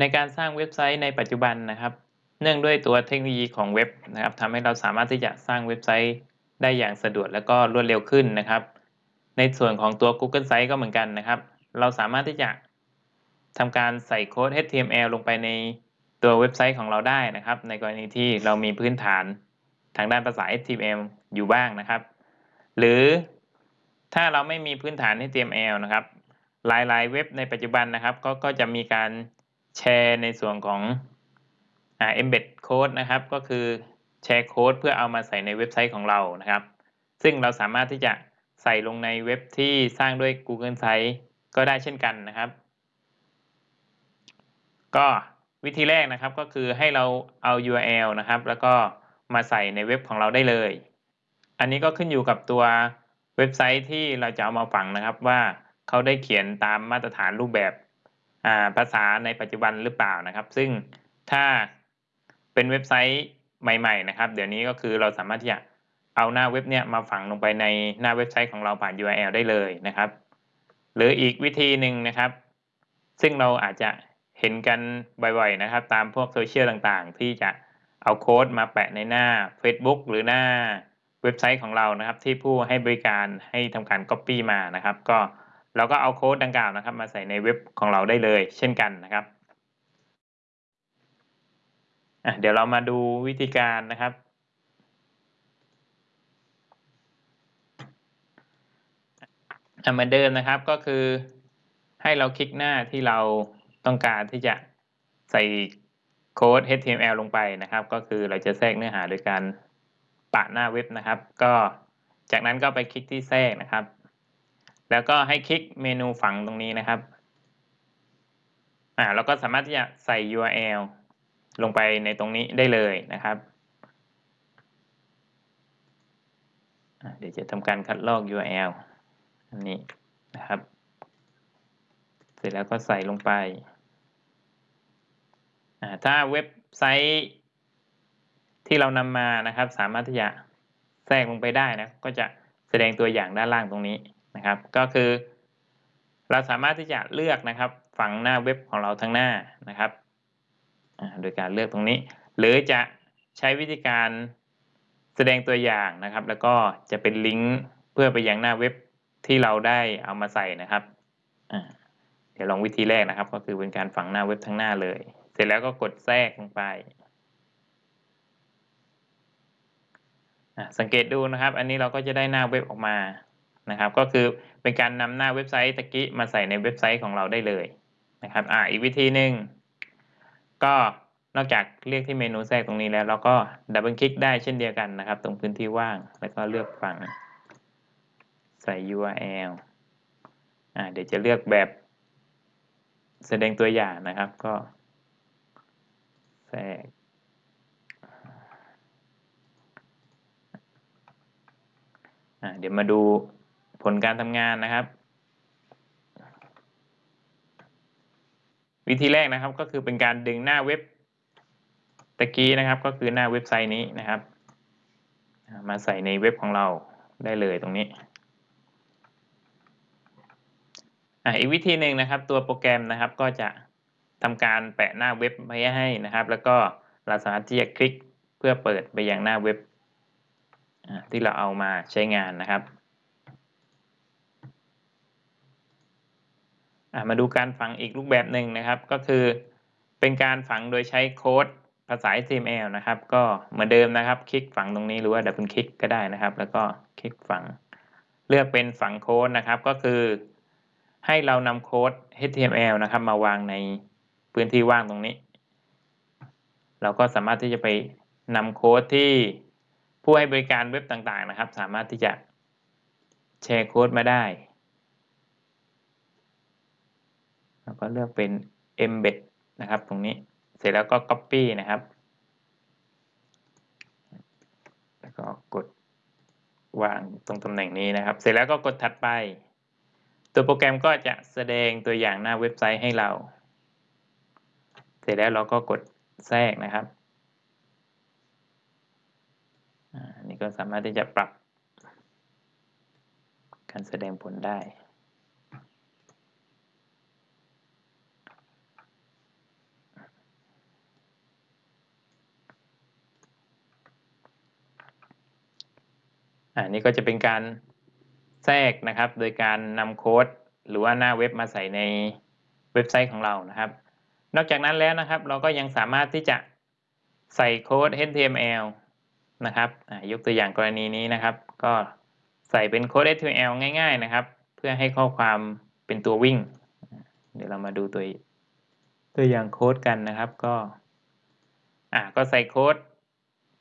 ในการสร้างเว็บไซต์ในปัจจุบันนะครับ เนื่องด้วยตัวเทคโนโลยีของเว็บนะครับทำให้เราสามารถที่จะสร้างเว็บไซต์ได้อย่างสะดวกและก็รวดเร็วขึ้นนะครับ ในส่วนของตัว Google Site ก็เหมือนกันนะครับ เราสามารถที่จะทำการใส่โค้ด HTML ลงไปในตัวเว็บไซต์ของเราได้นะครับ ในกรณีที่เรามีพื้นฐานทางด้านภาษา HTML อยู่บ้างนะครับ หรือถ้าเราไม่มีพื้นฐาน HTML นะครับ หลายๆ เว็บในปัจจุบันนะครับ ก็ก็จะมีการ แชร์ในส่วนของอ่า embed code นะครับ ก็คือแชร์โค้ดเพื่อเอามาใส่ในเว็บไซต์ของเรานะครับ ซึ่งเราสามารถที่จะใส่ลงในเว็บที่สร้างด้วย Google Site ก็ได้เช่นกันนะครับ ก็วิธีแรกนะครับก็คือให้เราเอา URL นะครับ แล้วก็มาใส่ในเว็บของเราได้เลย อันนี้ก็ขึ้นอยู่กับตัวเว็บไซต์ที่เราจะเอามาฝังนะครับว่าเขาได้เขียนตามมาตรฐานรูปแบบ ภาษาในปัจจุบันหรือเปล่านะครับ ซึ่งถ้าเป็นเว็บไซต์ใหม่ๆนะครับ เดี๋ยวนี้ก็คือเราสามารถที่จะเอาหน้าเว็บเนี่ยมาฝังลงไปในหน้าเว็บไซต์ของเราผ่าน URL ได้เลยนะครับ หรืออีกวิธีหนึ่งนะครับ ซึ่งเราอาจจะเห็นกันบ่อยๆนะครับ ตามพวกโซเชียลต่างๆ ที่จะเอาโค้ดมาแปะในหน้า Facebook หรือหน้าเว็บไซต์ของเรานะครับ ที่ผู้ให้บริการให้ทำการ Copy มานะครับ ก็ เราก็เอาโค้ดดังกล่าวนะครับ มาใส่ในเว็บของเราได้เลย เช่นกันนะครับเดี๋ยวเรามาดูวิธีการนะครับ เหมือนเดิมนะครับก็คือให้เราคลิกหน้าที่เราต้องการที่จะใส่โค้ด HTML ลงไปนะครับ ก็คือเราจะแทรกเนื้อหาโดยการปะหน้าเว็บนะครับ ก็จากนั้นก็ไปคลิกที่แทรกนะครับ แล้วก็ให้คลิกเมนูฝังตรงนี้นะครับอ่าเราก็สามารถที่จะใส่ URL ลงไปในตรงนี้ได้เลยนะครับ เดี๋ยวจะทำการคัดลอก URL อันนี้นะครับ เสร็จแล้วก็ใส่ลงไปถ้าเว็บไซต์ที่เรานำมานะครับ สามารถที่จะแทรกลงไปได้นะ ก็จะแสดงตัวอย่างด้านล่างตรงนี้ นะครับ ก็คือ เราสามารถที่จะเลือกนะครับฝั่งหน้าเว็บของเราทั้งหน้านะครับโดยการเลือกตรงนี้ หรือจะใช้วิธีการแสดงตัวอย่างนะครับ แล้วก็จะเป็นลิงก์เพื่อไปยังหน้าเว็บที่เราได้เอามาใส่นะครับเดี๋ยวลองวิธีแรกนะครับ ก็คือเป็นการฝังหน้าเว็บทั้งหน้าเลย เสร็จแล้วก็กดแทรกลงไปสังเกตดูนะครับ อันนี้เราก็จะได้หน้าเว็บออกมา นะครับ ก็คือเป็นการนำหน้าเว็บไซต์ตะกี้มาใส่ในเว็บไซต์ของเราได้เลยนะครับอ่าอีกวิธีหนึ่งก็นอกจากเรียกที่เมนูแทรกตรงนี้แล้ว เราก็ดับเบิลคลิกได้เช่นเดียวกันนะครับ ตรงพื้นที่ว่างแล้วก็เลือกฝั่งใส่ URL อ่าเดี๋ยวจะเลือกแบบแสดงตัวอย่างนะครับ ก็แทรกอ่าเดี๋ยวมาดู ผลการทำงานนะครับ วิธีแรกนะครับก็คือเป็นการดึงหน้าเว็บตะกี้นะครับ ก็คือหน้าเว็บไซต์นี้นะครับ มาใส่ในเว็บของเราได้เลยตรงนี้อีกวิธีหนึ่งนะครับ ตัวโปรแกรมนะครับก็จะทำการแปะหน้าเว็บไว้ให้นะครับ แล้วก็เราสามารถที่จะคลิกเพื่อเปิดไปยังหน้าเว็บที่เราเอามาใช้งานนะครับ มาดูการฝังอีกรูปแบบหนึ่งนะครับ ก็คือเป็นการฝังโดยใช้โค้ดภาษา HTML นะครับ ก็เหมือนเดิมนะครับ คลิกฝังตรงนี้หรือว่าดับเบิลคลิกก็ได้นะครับ แล้วก็คลิกฝังเลือกเป็นฝังโค้ดนะครับ ก็คือให้เรานำโค้ด HTML นะครับ มาวางในพื้นที่ว่างตรงนี้ เราก็สามารถที่จะไปนำโค้ดที่ผู้ให้บริการเว็บต่างๆนะครับ สามารถที่จะแชร์โค้ดมาได้ แล้วก็เลือกเป็น embed นะครับตรงนี้เสร็จแล้วก็ copy นะครับ แล้วก็กดวางตรงตำแหน่งนี้นะครับ เสร็จแล้วก็กดถัดไป ตัวโปรแกรมก็จะแสดงตัวอย่างหน้าเว็บไซต์ให้เรา เสร็จแล้วเราก็กดแทรกนะครับอันนี้ก็สามารถที่จะปรับการแสดงผลได้ อันนี้ก็จะเป็นการแทรกนะครับ โดยการนำโค้ดหรือว่าหน้าเว็บมาใส่ในเว็บไซต์ของเรานะครับ นอกจากนั้นแล้วนะครับ เราก็ยังสามารถที่จะใส่โค้ด HTML นะครับยกตัวอย่างกรณีนี้นะครับ ก็ใส่เป็นโค้ด HTML ง่าย ๆ นะครับ เพื่อให้ข้อความเป็นตัววิ่ง เดี๋ยวเรามาดูตัวตัวอย่างโค้ดกันนะครับ ก็อ่าก็ใส่โค้ด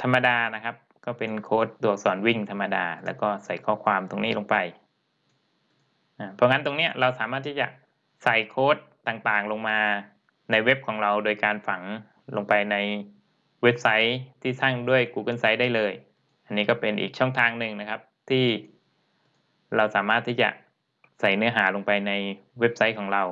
ธรรมดานะครับ ก็เป็นโค้ดตัวสอักษรวิ่งธรรมดา แล้วก็ใส่ข้อความตรงนี้ลงไป เพราะงั้นตรงนี้เราสามารถที่จะใส่โค้ดต่างๆลงมาในเว็บของเราโดยการฝังลงไปในเว็บไซต์ที่สร้างด้วย Google Sites ได้เลย อันนี้ก็เป็นอีกช่องทางหนึ่งนะครับที่เราสามารถที่จะใส่เนื้อหาลงไปในเว็บไซต์ของเรา